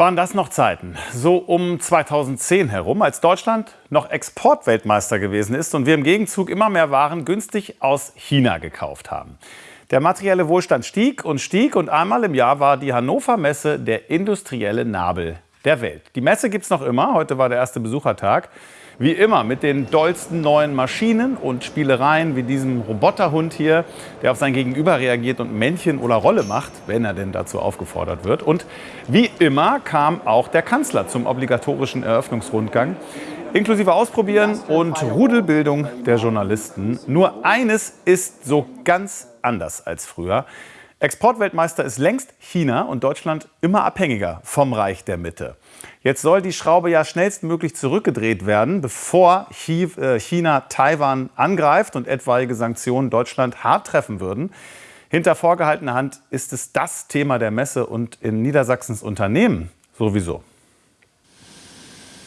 Waren das noch Zeiten? So um 2010 herum, als Deutschland noch Exportweltmeister gewesen ist und wir im Gegenzug immer mehr Waren günstig aus China gekauft haben. Der materielle Wohlstand stieg und stieg und einmal im Jahr war die Hannover Messe der industrielle Nabel der Welt. Die Messe gibt es noch immer, heute war der erste Besuchertag. Wie immer mit den dollsten neuen Maschinen und Spielereien wie diesem Roboterhund hier, der auf sein Gegenüber reagiert und Männchen oder Rolle macht, wenn er denn dazu aufgefordert wird. Und wie immer kam auch der Kanzler zum obligatorischen Eröffnungsrundgang, inklusive Ausprobieren und Rudelbildung der Journalisten. Nur eines ist so ganz anders als früher. Exportweltmeister ist längst China und Deutschland immer abhängiger vom Reich der Mitte. Jetzt soll die Schraube ja schnellstmöglich zurückgedreht werden, bevor äh, China Taiwan angreift und etwaige Sanktionen Deutschland hart treffen würden. Hinter vorgehaltener Hand ist es das Thema der Messe und in Niedersachsens Unternehmen sowieso.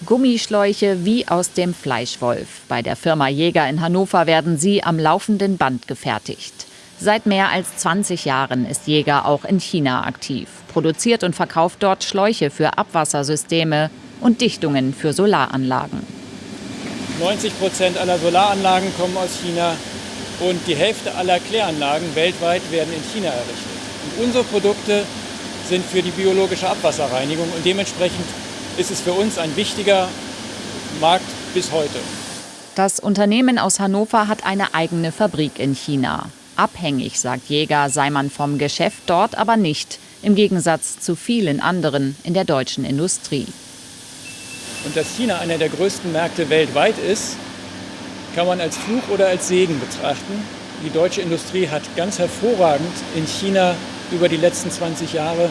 Gummischläuche wie aus dem Fleischwolf. Bei der Firma Jäger in Hannover werden sie am laufenden Band gefertigt. Seit mehr als 20 Jahren ist Jäger auch in China aktiv, produziert und verkauft dort Schläuche für Abwassersysteme und Dichtungen für Solaranlagen. 90 Prozent aller Solaranlagen kommen aus China und die Hälfte aller Kläranlagen weltweit werden in China errichtet. Und unsere Produkte sind für die biologische Abwasserreinigung und dementsprechend ist es für uns ein wichtiger Markt bis heute. Das Unternehmen aus Hannover hat eine eigene Fabrik in China. Abhängig, sagt Jäger, sei man vom Geschäft dort aber nicht, im Gegensatz zu vielen anderen in der deutschen Industrie. Und dass China einer der größten Märkte weltweit ist, kann man als Fluch oder als Segen betrachten. Die deutsche Industrie hat ganz hervorragend in China über die letzten 20 Jahre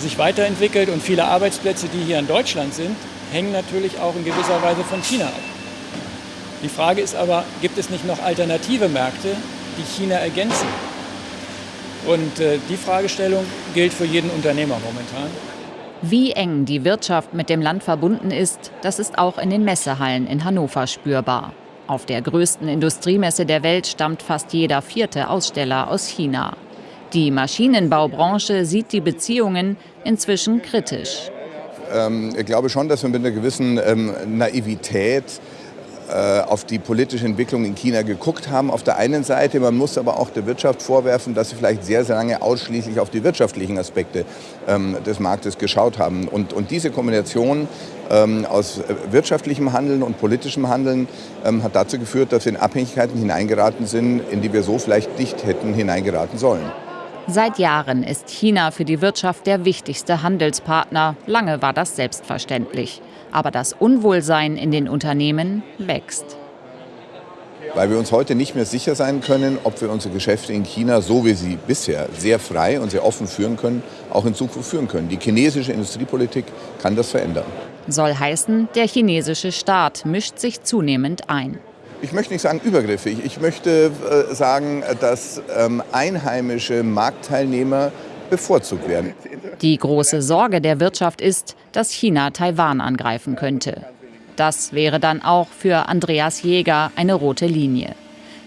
sich weiterentwickelt und viele Arbeitsplätze, die hier in Deutschland sind, hängen natürlich auch in gewisser Weise von China ab. Die Frage ist aber, gibt es nicht noch alternative Märkte, die China ergänzen? Und äh, die Fragestellung gilt für jeden Unternehmer momentan. Wie eng die Wirtschaft mit dem Land verbunden ist, das ist auch in den Messehallen in Hannover spürbar. Auf der größten Industriemesse der Welt stammt fast jeder vierte Aussteller aus China. Die Maschinenbaubranche sieht die Beziehungen inzwischen kritisch. Ähm, ich glaube schon, dass wir mit einer gewissen ähm, Naivität äh, auf die politische Entwicklung in China geguckt haben. Auf der einen Seite, man muss aber auch der Wirtschaft vorwerfen, dass sie vielleicht sehr, sehr lange ausschließlich auf die wirtschaftlichen Aspekte ähm, des Marktes geschaut haben. Und, und diese Kombination ähm, aus wirtschaftlichem Handeln und politischem Handeln ähm, hat dazu geführt, dass wir in Abhängigkeiten hineingeraten sind, in die wir so vielleicht nicht hätten hineingeraten sollen. Seit Jahren ist China für die Wirtschaft der wichtigste Handelspartner. Lange war das selbstverständlich. Aber das Unwohlsein in den Unternehmen wächst. Weil wir uns heute nicht mehr sicher sein können, ob wir unsere Geschäfte in China, so wie sie bisher sehr frei und sehr offen führen können, auch in Zukunft führen können. Die chinesische Industriepolitik kann das verändern. Soll heißen, der chinesische Staat mischt sich zunehmend ein ich möchte nicht sagen übergriffig, ich möchte äh, sagen, dass ähm, einheimische Marktteilnehmer bevorzugt werden. Die große Sorge der Wirtschaft ist, dass China Taiwan angreifen könnte. Das wäre dann auch für Andreas Jäger eine rote Linie.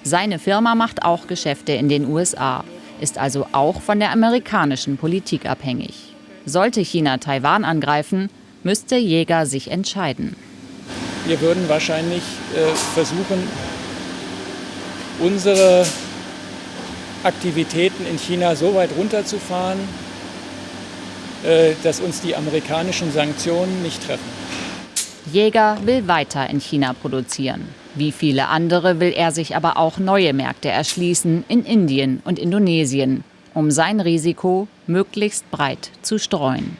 Seine Firma macht auch Geschäfte in den USA, ist also auch von der amerikanischen Politik abhängig. Sollte China Taiwan angreifen, müsste Jäger sich entscheiden. Wir würden wahrscheinlich äh, versuchen, unsere Aktivitäten in China so weit runterzufahren, äh, dass uns die amerikanischen Sanktionen nicht treffen. Jäger will weiter in China produzieren. Wie viele andere will er sich aber auch neue Märkte erschließen in Indien und Indonesien, um sein Risiko möglichst breit zu streuen.